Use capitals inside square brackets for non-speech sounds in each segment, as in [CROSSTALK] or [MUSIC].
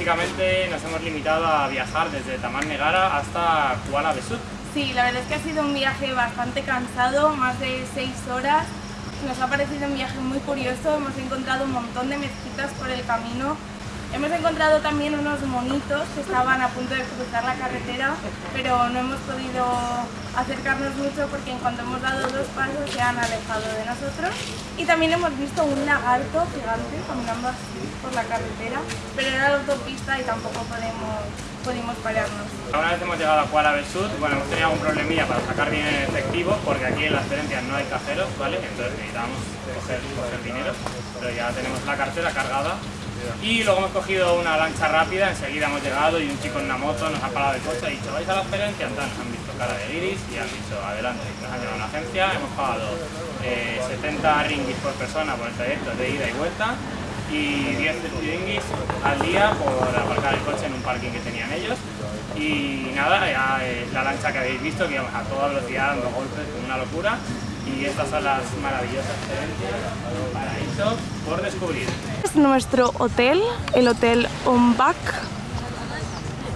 básicamente nos hemos limitado a viajar desde Tamar Negara hasta Kuala Besut. Sí, la verdad es que ha sido un viaje bastante cansado, más de 6 horas. Nos ha parecido un viaje muy curioso, hemos encontrado un montón de mezquitas por el camino Hemos encontrado también unos monitos que estaban a punto de cruzar la carretera, pero no hemos podido acercarnos mucho porque en cuanto hemos dado dos pasos se han alejado de nosotros. Y también hemos visto un lagarto gigante caminando así por la carretera, pero era la autopista y tampoco podemos, pudimos pararnos. Una vez hemos llegado a Kuala Besut, bueno, hemos tenido algún problemilla para sacar bien en efectivo, porque aquí en las experiencias no hay cajeros, ¿vale? Entonces necesitamos coger, coger dinero, pero ya tenemos la cartera cargada y luego hemos cogido una lancha rápida, enseguida hemos llegado y un chico en una moto nos ha parado de coche y ha dicho ¿vais a la experiencia? Entonces han visto cara de iris y han dicho adelante. Nos han llevado a una agencia, hemos pagado 70 eh, ringgis por persona por el trayecto de ida y vuelta y 10 ringgis al día por aparcar el coche en un parking que tenían ellos y nada, ya la lancha que habéis visto que íbamos a toda velocidad dando golpes una locura y estas son las maravillosas experiencias por descubrir. Es nuestro hotel, el Hotel Ombak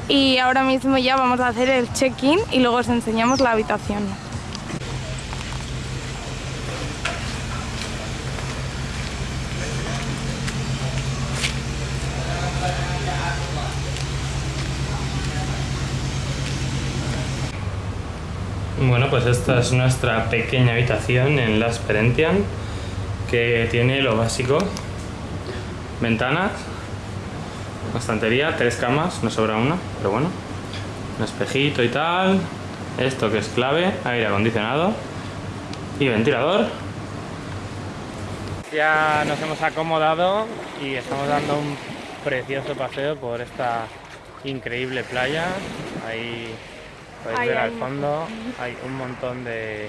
y ahora mismo ya vamos a hacer el check-in y luego os enseñamos la habitación. Bueno, pues esta es nuestra pequeña habitación en la Perentian que tiene lo básico. Ventanas, una estantería, tres camas, no sobra una, pero bueno. Un espejito y tal. Esto que es clave, aire acondicionado y ventilador. Ya nos hemos acomodado y estamos dando un precioso paseo por esta increíble playa. Ahí Podéis ver al fondo, hay un montón de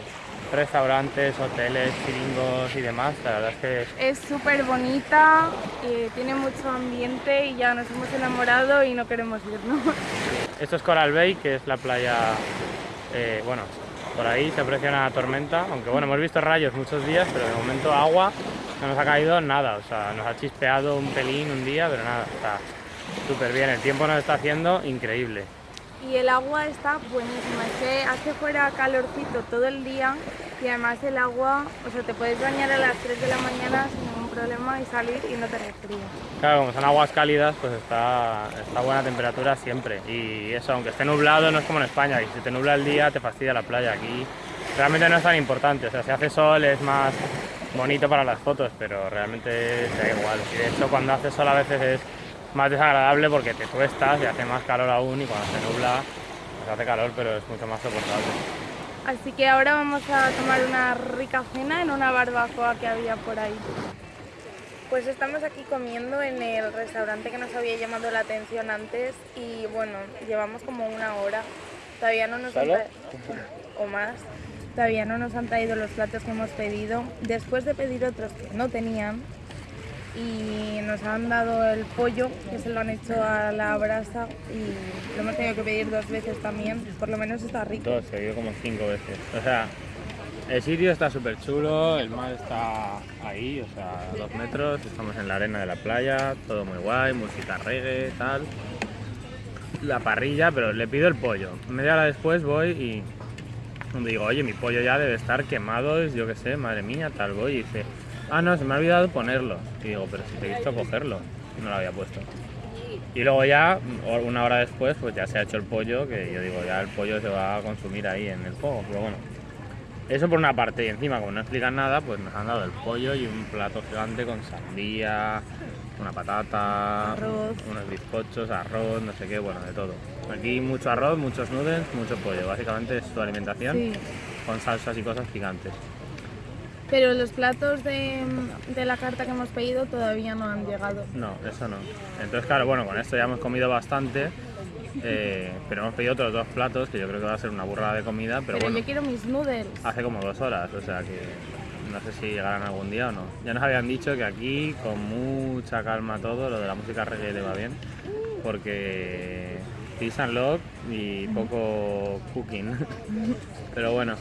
restaurantes, hoteles, chiringos y demás, la verdad es que... Es súper bonita, eh, tiene mucho ambiente y ya nos hemos enamorado y no queremos irnos. [LAUGHS] Esto es Coral Bay, que es la playa, eh, bueno, por ahí se aprecia una tormenta, aunque bueno, hemos visto rayos muchos días, pero de momento agua no nos ha caído nada, o sea, nos ha chispeado un pelín un día, pero nada, está súper bien, el tiempo nos está haciendo increíble y el agua está buenísima, es que hace fuera calorcito todo el día y además el agua, o sea, te puedes bañar a las 3 de la mañana sin ningún problema y salir y no te resfrías. Claro, como son aguas cálidas, pues está, está buena temperatura siempre. Y eso, aunque esté nublado, no es como en España, y si te nubla el día te fastidia la playa, aquí realmente no es tan importante, o sea, si hace sol es más bonito para las fotos, pero realmente da igual, y de hecho cuando hace sol a veces es más desagradable porque te cuestas y hace más calor aún y cuando se nubla pues hace calor pero es mucho más soportable. Así que ahora vamos a tomar una rica cena en una barbacoa que había por ahí. Pues estamos aquí comiendo en el restaurante que nos había llamado la atención antes y bueno, llevamos como una hora. Todavía no nos han o más. Todavía no nos han traído los platos que hemos pedido. Después de pedir otros que no tenían, y nos han dado el pollo, que se lo han hecho a la brasa y lo hemos tenido que pedir dos veces también, por lo menos está rico. Dos, se como cinco veces. O sea, el sitio está súper chulo, el mar está ahí, o sea, dos metros, estamos en la arena de la playa, todo muy guay, música reggae, tal. La parrilla, pero le pido el pollo. Media hora después voy y digo, oye, mi pollo ya debe estar quemado, yo qué sé, madre mía, tal, voy y dice Ah, no, se me ha olvidado ponerlo. Y digo, pero si te he visto cogerlo. No lo había puesto. Y luego ya, una hora después, pues ya se ha hecho el pollo, que yo digo, ya el pollo se va a consumir ahí en el fuego. Pero bueno, eso por una parte. Y encima, como no explican nada, pues nos han dado el pollo y un plato gigante con sandía, una patata, arroz. unos bizcochos, arroz, no sé qué, bueno, de todo. Aquí mucho arroz, muchos noodles, mucho pollo. Básicamente es su alimentación con salsas y cosas gigantes. Pero los platos de, la carta que hemos pedido todavía no han llegado. No, eso no. Entonces, claro, bueno, con esto ya hemos comido bastante, eh, pero hemos pedido otros dos platos, que yo creo que va a ser una burrada de comida, pero, pero bueno. yo quiero mis noodles. Hace como dos horas, o sea que no sé si llegarán algún día o no. Ya nos habían dicho que aquí, con mucha calma todo, lo de la música reggae le va bien, porque peace and love y poco cooking. [LAUGHS] Pero bueno,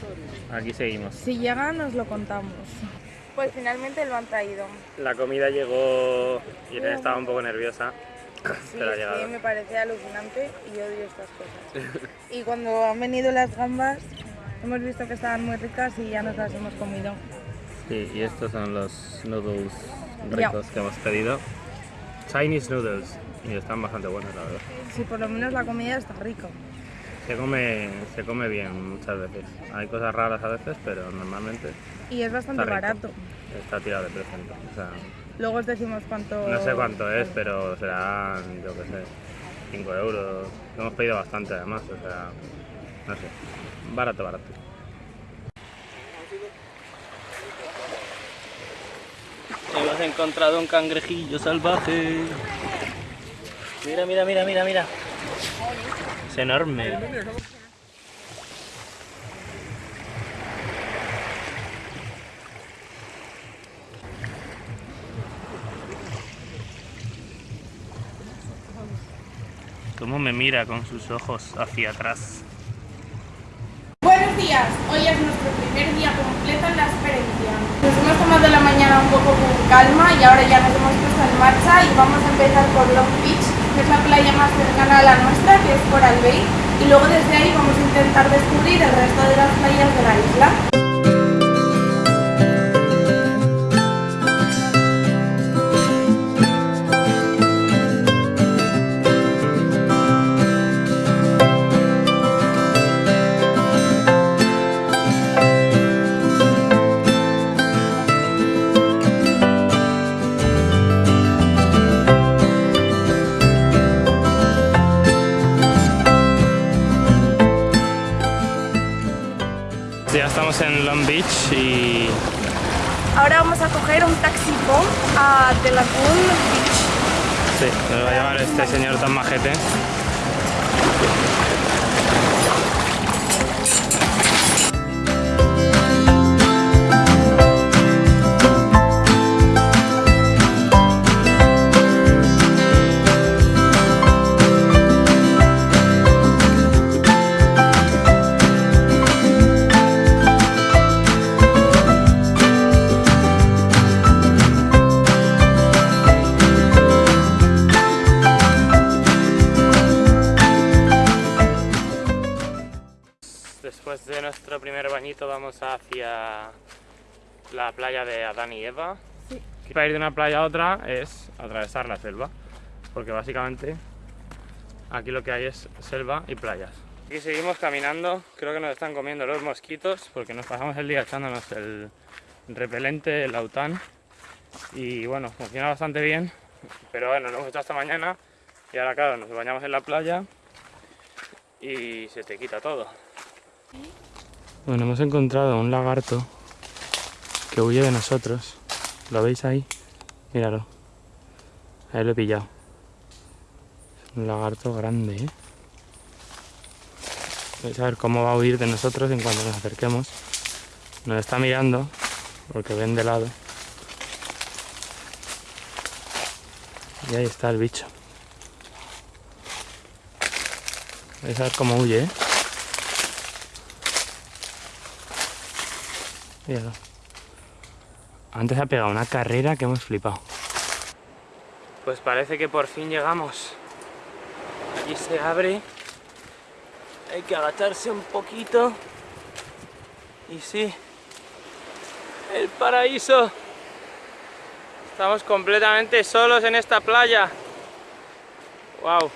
aquí seguimos. Si llega nos lo contamos. Pues finalmente lo han traído. La comida llegó y Irene estaba un poco nerviosa. Sí, pero ha llegado. que me parece alucinante y odio estas cosas. [LAUGHS] y cuando han venido las gambas, hemos visto que estaban muy ricas y ya nos las hemos comido. Sí, y estos son los noodles ricos que hemos pedido. Chinese noodles. Y están bastante buenos, la verdad. Sí, por lo menos la comida está rica. Se come, se come bien muchas veces. Hay cosas raras a veces, pero normalmente Y es bastante Está barato. está tirado de precio. O sea, Luego os decimos cuánto... no sé cuánto es, pero serán, yo qué sé, 5 euros. Hemos pedido bastante además, o sea, no sé. Barato, barato. Hemos encontrado un cangrejillo salvaje. Mira, mira, mira, mira, mira. Es enorme. Cómo me mira con sus ojos hacia atrás. Hoy es nuestro primer día completo en la experiencia. Nos hemos tomado la mañana un poco con calma y ahora ya nos hemos puesto en marcha y vamos a empezar por Long Beach, que es la playa más cercana a la nuestra, que es Coral Bay, y luego desde ahí vamos a intentar descubrir el resto de las playas de la isla. Lagoon Beach. sí, nos va a llevar este señor tan majete. Para ir de una playa a otra es atravesar la selva, porque básicamente aquí lo que hay es selva y playas. Aquí seguimos caminando, creo que nos están comiendo los mosquitos, porque nos pasamos el día echándonos el repelente, el autan, y bueno, funciona bastante bien, pero bueno, lo hemos hecho hasta mañana, y ahora claro, nos bañamos en la playa y se te quita todo. Bueno, hemos encontrado un lagarto que huye de nosotros. ¿Lo veis ahí? Míralo. Ahí lo he pillado. Es un lagarto grande, ¿eh? Vais a ver cómo va a huir de nosotros en cuanto nos acerquemos. Nos está mirando porque ven de lado. Y ahí está el bicho. Vais a ver cómo huye, ¿eh? Míralo. Antes ha pegado una carrera que hemos flipado. Pues parece que por fin llegamos. Aquí se abre. Hay que agacharse un poquito. Y sí. El paraíso. Estamos completamente solos en esta playa. Wow.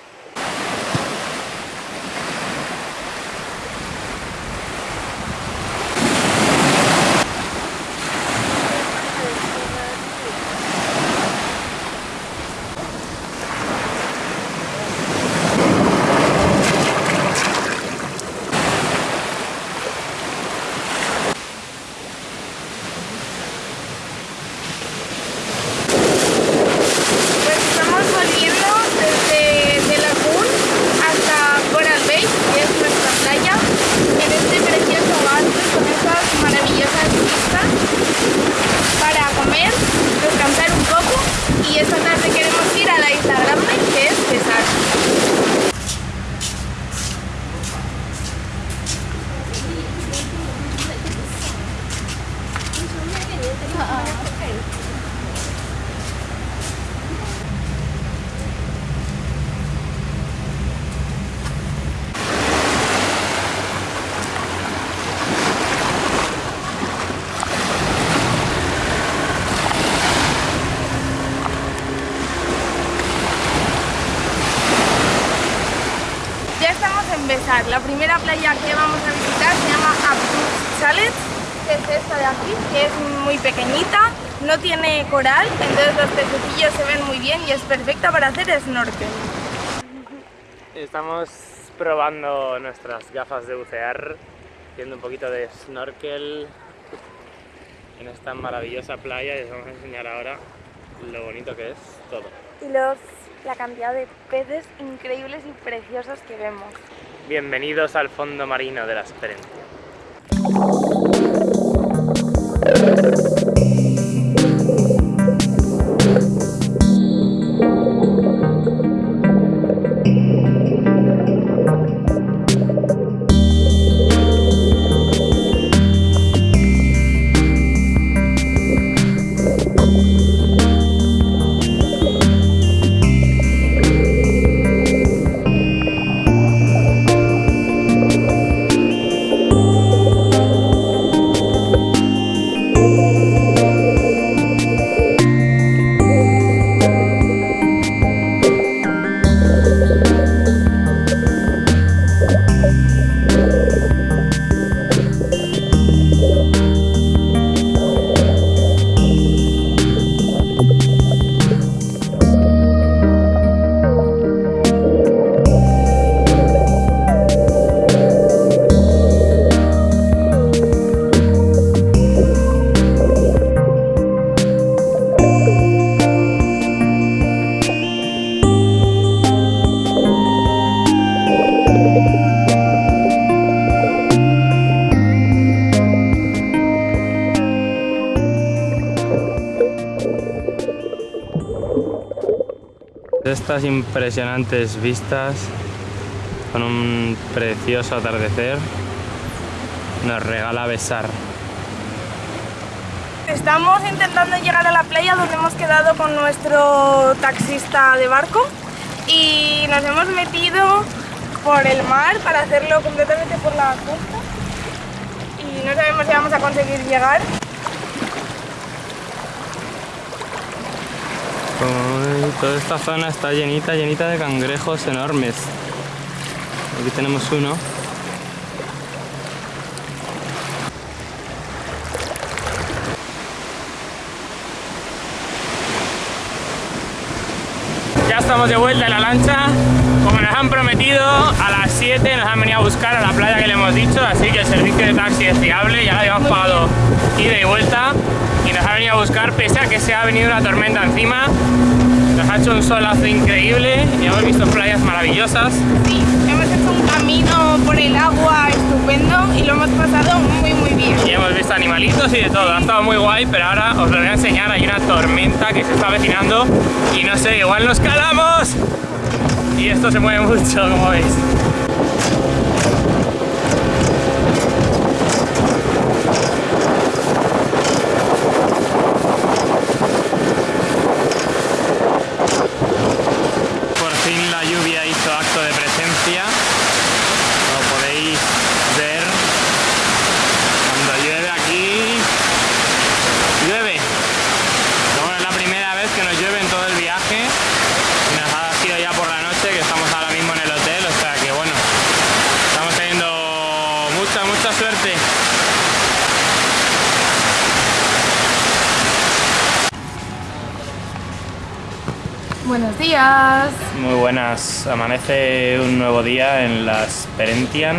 Pues estamos volviendo desde De La empezar, la primera playa que vamos a visitar se llama Abdul Chalet, que es esta de aquí, que es muy pequeñita, no tiene coral, entonces los pececillos se ven muy bien y es perfecta para hacer snorkel. Estamos probando nuestras gafas de bucear, haciendo un poquito de snorkel en esta maravillosa playa y os vamos a enseñar ahora lo bonito que es todo. Y los, la cantidad de peces increíbles y preciosos que vemos. Bienvenidos al fondo marino de la experiencia. Estas impresionantes vistas con un precioso atardecer nos regala besar. Estamos intentando llegar a la playa donde hemos quedado con nuestro taxista de barco y nos hemos metido por el mar para hacerlo completamente por la costa y no sabemos si vamos a conseguir llegar. Toda esta zona está llenita, llenita de cangrejos enormes. Aquí tenemos uno. Ya estamos de vuelta en la lancha. Como nos han prometido, a las 7 nos han venido a buscar a la playa que le hemos dicho, así que el servicio de taxi es fiable, ya lo habíamos pagado ida y vuelta y nos ha venido a buscar pese a que se ha venido una tormenta encima. Ha hecho un solazo increíble y hemos visto playas maravillosas. Sí, hemos hecho un camino por el agua estupendo y lo hemos pasado muy muy bien. Y hemos visto animalitos y de todo, ha estado muy guay, pero ahora os lo voy a enseñar, hay una tormenta que se está avecinando y no sé, igual nos calamos y esto se mueve mucho, como veis. Por fin la lluvia hizo acto de presencia, como podéis ver, cuando llueve aquí, llueve. Pero bueno, es la primera vez que nos llueve en todo el viaje y nos ha sido ya por la noche que estamos ahora mismo en el hotel, o sea que bueno, estamos teniendo mucha, mucha suerte. Buenos días. Muy buenas, amanece un nuevo día en las Perentian.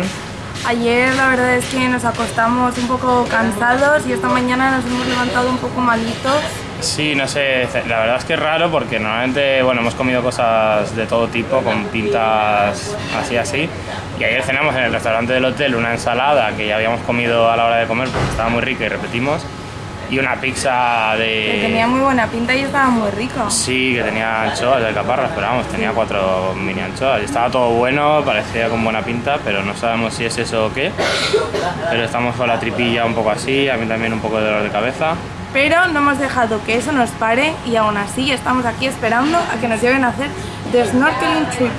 Ayer la verdad es que nos acostamos un poco cansados y esta mañana nos hemos levantado un poco malitos. Sí, no sé, la verdad es que es raro porque normalmente, bueno, hemos comido cosas de todo tipo, con pintas así, así. Y ayer cenamos en el restaurante del hotel una ensalada que ya habíamos comido a la hora de comer porque estaba muy rica y repetimos. Y una pizza de... Que tenía muy buena pinta y estaba muy rico. Sí, que tenía anchoas de caparras, pero vamos, tenía cuatro mini anchoas. Estaba todo bueno, parecía con buena pinta, pero no sabemos si es eso o qué. Pero estamos con la tripilla un poco así, a mí también un poco de dolor de cabeza. Pero no hemos dejado que eso nos pare y aún así estamos aquí esperando a que nos lleven a hacer the snorkeling trip.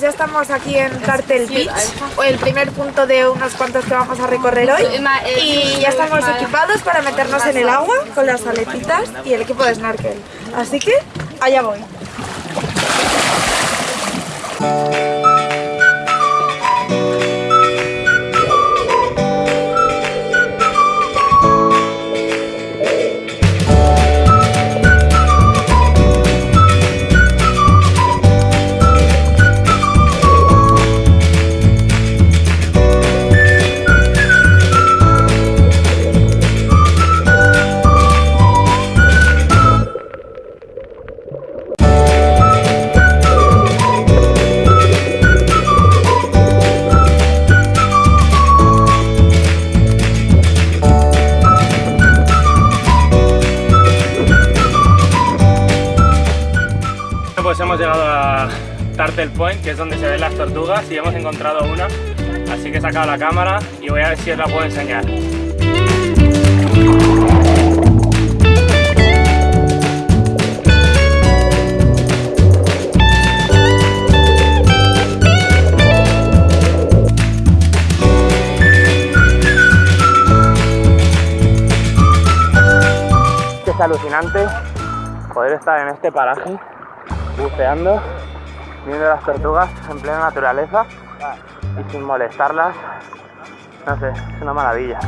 Ya estamos aquí en Cartel Beach, o el primer punto de unos cuantos que vamos a recorrer hoy. Y ya estamos equipados para meternos en el agua con las aletitas y el equipo de snorkel. Así que allá voy. Turtle Point, que es donde se ven las tortugas y hemos encontrado una. Así que he sacado la cámara y voy a ver si os la puedo enseñar. Es alucinante poder estar en este paraje buceando, viendo las tortugas en plena naturaleza y sin molestarlas. No sé, es una maravilla.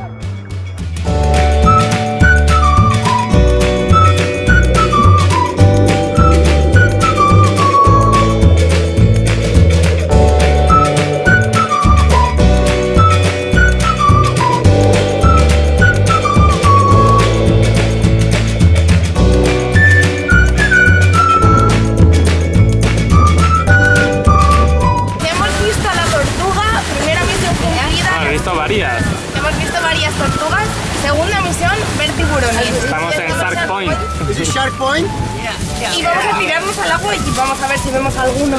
Y vamos a tirarnos al agua y vamos a ver si vemos alguno.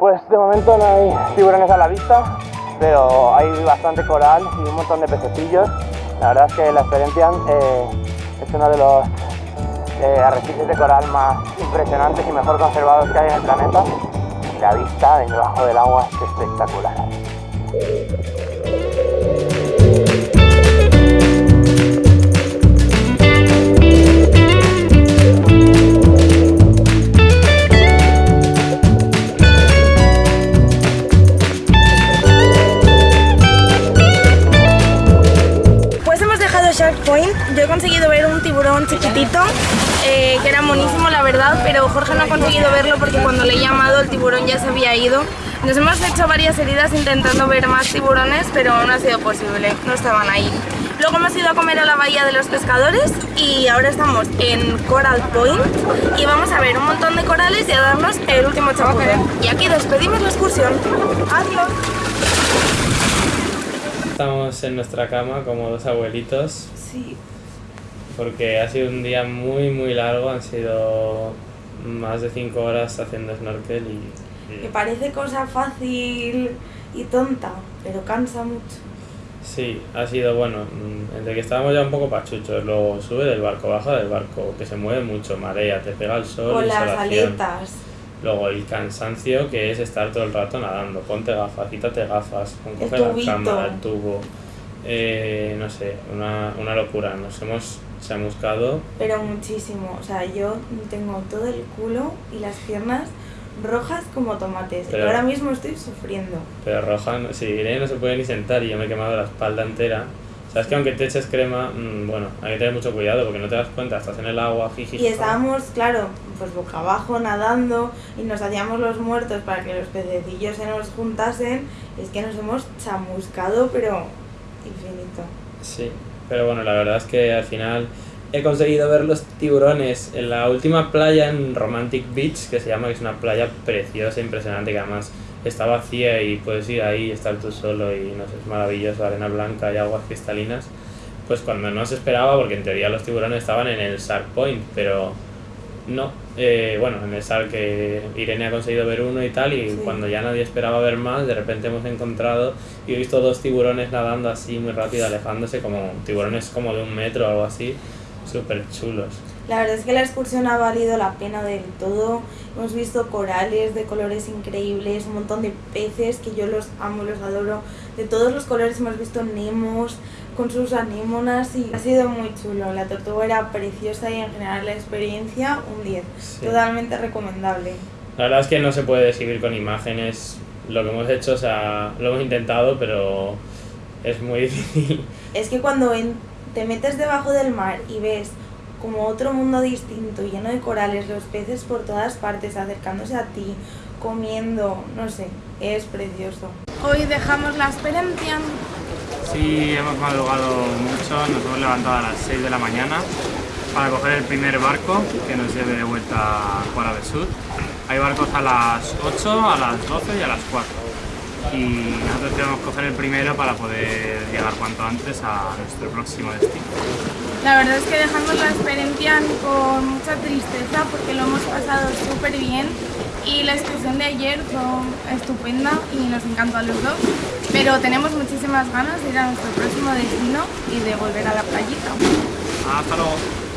Pues de momento no hay tiburones a la vista, pero hay bastante coral y un montón de pececillos. La verdad es que la experiencia eh, es uno de los eh, arrecifes de coral más impresionantes y mejor conservados que hay en el planeta. Y la vista debajo del agua es espectacular. Heridas intentando ver más tiburones, pero no ha sido posible, no estaban ahí. Luego hemos ido a comer a la bahía de los pescadores y ahora estamos en Coral Point y vamos a ver un montón de corales y a darnos el último chapuzón. Y aquí despedimos la excursión. Adiós. Estamos en nuestra cama como dos abuelitos Sí. porque ha sido un día muy muy largo, han sido más de 5 horas haciendo snorkel y, y- Que parece cosa fácil y tonta, pero cansa mucho. Sí, ha sido bueno, mm, entre que estábamos ya un poco pachuchos, luego sube del barco, baja del barco, que se mueve mucho, marea, te pega el sol, Con las aletas. Luego el cansancio que es estar todo el rato nadando, ponte gafas, quítate gafas, coge la cámara, el tubo, eh, no sé, una, una locura, nos hemos chamuscado, Pero muchísimo. O sea, yo tengo todo el culo y las piernas rojas como tomates. Pero- y ahora mismo estoy sufriendo. pero roja, no- si Irene no se puede ni sentar y yo me he quemado la espalda entera. Sabes que aunque te eches crema, mm, bueno, hay que tener mucho cuidado porque no te das cuenta, estás en el agua, jiji. Y estábamos, claro, pues boca abajo nadando y nos hacíamos los muertos para que los pececillos se nos juntasen. Es que nos hemos chamuscado, pero infinito. Sí, pero bueno, la verdad es que al final he conseguido ver los tiburones en la última playa en Romantic Beach, que se llama, que es una playa preciosa, impresionante, que además está vacía y puedes ir ahí y estar tú solo y no sé, es maravilloso, arena blanca y aguas cristalinas. pues cuando no se esperaba, porque en teoría los tiburones estaban en el Shark Point, pero no. Eh, bueno, en el Shark que Irene ha conseguido ver uno y tal, y Sí. cuando ya nadie esperaba ver más, de repente hemos encontrado y he visto dos tiburones nadando así muy rápido, alejándose, como tiburones como de un metro o algo así, súper chulos. La verdad es que la excursión ha valido la pena del todo. Hemos visto corales de colores increíbles, un montón de peces que yo los amo, los adoro. De todos los colores hemos visto nemos con sus anémonas y ha sido muy chulo. La tortuga era preciosa y en general la experiencia un 10. Sí. Totalmente recomendable. La verdad es que no se puede describir con imágenes lo que hemos hecho, o sea, lo hemos intentado, pero es muy [LAUGHS] difícil. Es que cuando en- te metes debajo del mar y ves como otro mundo distinto, lleno de corales, los peces por todas partes, acercándose a ti, comiendo, no sé, es precioso. Hoy dejamos la experiencia. Sí, hemos madrugado mucho, nos hemos levantado a las 6 de la mañana para coger el primer barco que nos lleve de vuelta a Cuara del Sur. Hay barcos a las 8, a las 12 y a las 4. Y nosotros queremos coger el primero para poder llegar cuanto antes a nuestro próximo destino. La verdad es que dejamos la experiencia con mucha tristeza porque lo hemos pasado súper bien y la excursión de ayer fue estupenda y nos encantó a los dos. Pero tenemos muchísimas ganas de ir a nuestro próximo destino y de volver a la playita. Hasta luego.